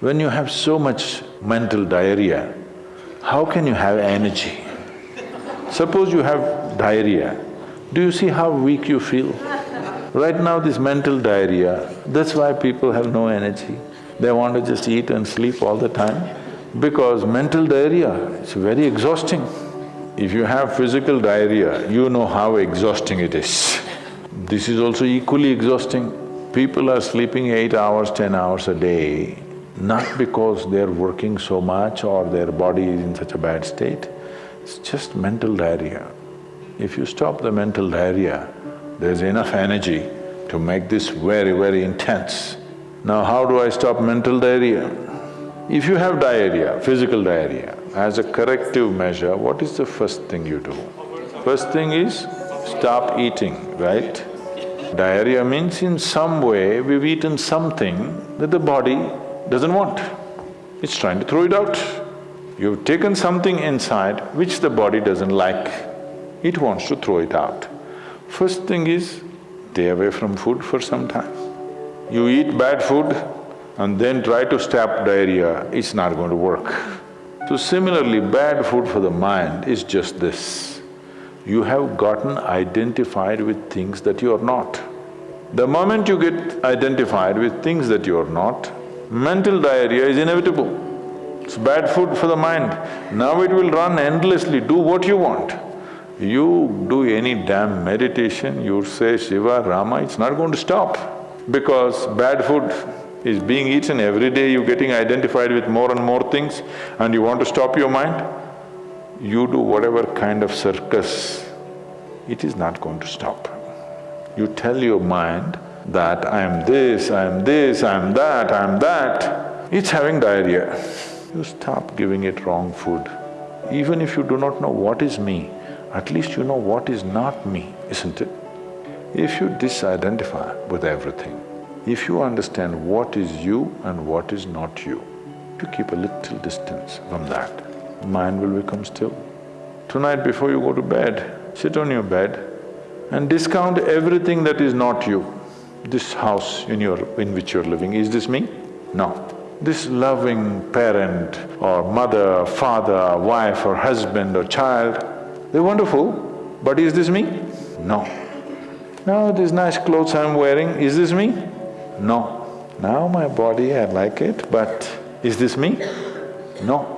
When you have so much mental diarrhea, how can you have energy? Suppose you have diarrhea, do you see how weak you feel? Right now this mental diarrhea, that's why people have no energy. They want to just eat and sleep all the time because mental diarrhea, it's very exhausting. If you have physical diarrhea, you know how exhausting it is. This is also equally exhausting. People are sleeping eight hours, ten hours a day, not because they're working so much or their body is in such a bad state, it's just mental diarrhea. If you stop the mental diarrhea, there's enough energy to make this very, very intense. Now how do I stop mental diarrhea? If you have diarrhea, physical diarrhea, as a corrective measure, what is the first thing you do? First thing is, stop eating, right? Diarrhea means in some way we've eaten something that the body doesn't want. It's trying to throw it out. You've taken something inside which the body doesn't like. It wants to throw it out. First thing is, stay away from food for some time. You eat bad food and then try to stop diarrhea, it's not going to work. So similarly, bad food for the mind is just this. You have gotten identified with things that you are not. The moment you get identified with things that you are not, mental diarrhea is inevitable. It's bad food for the mind. Now it will run endlessly, do what you want. You do any damn meditation, you say Shiva, Rama, it's not going to stop. Because bad food is being eaten every day, you're getting identified with more and more things and you want to stop your mind, you do whatever kind of circus, it is not going to stop. You tell your mind that I am this, I am this, I am that, I am that, it's having diarrhea. You stop giving it wrong food. Even if you do not know what is me, at least you know what is not me, isn't it? If you disidentify with everything, if you understand what is you and what is not you, you keep a little distance from that, mind will become still. Tonight before you go to bed, sit on your bed and discount everything that is not you this house in your… in which you're living, is this me? No. This loving parent or mother, father, wife or husband or child, they're wonderful, but is this me? No. Now these nice clothes I'm wearing, is this me? No. Now my body, I like it, but is this me? No.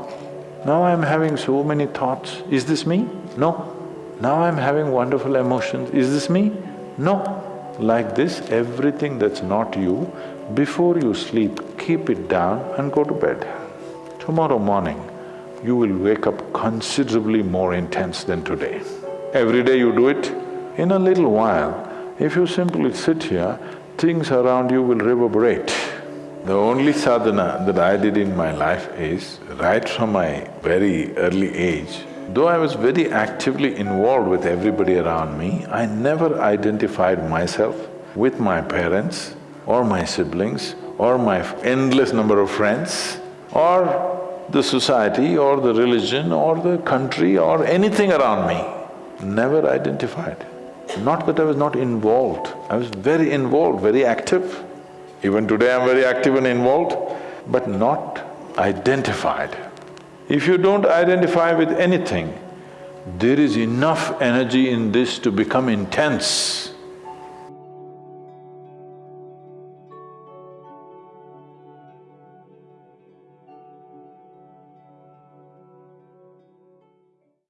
Now I'm having so many thoughts, is this me? No. Now I'm having wonderful emotions, is this me? No. Like this, everything that's not you, before you sleep, keep it down and go to bed. Tomorrow morning, you will wake up considerably more intense than today. Every day you do it, in a little while, if you simply sit here, things around you will reverberate. The only sadhana that I did in my life is, right from my very early age, Though I was very actively involved with everybody around me, I never identified myself with my parents or my siblings or my endless number of friends or the society or the religion or the country or anything around me. Never identified. Not that I was not involved, I was very involved, very active. Even today I'm very active and involved, but not identified. If you don't identify with anything, there is enough energy in this to become intense.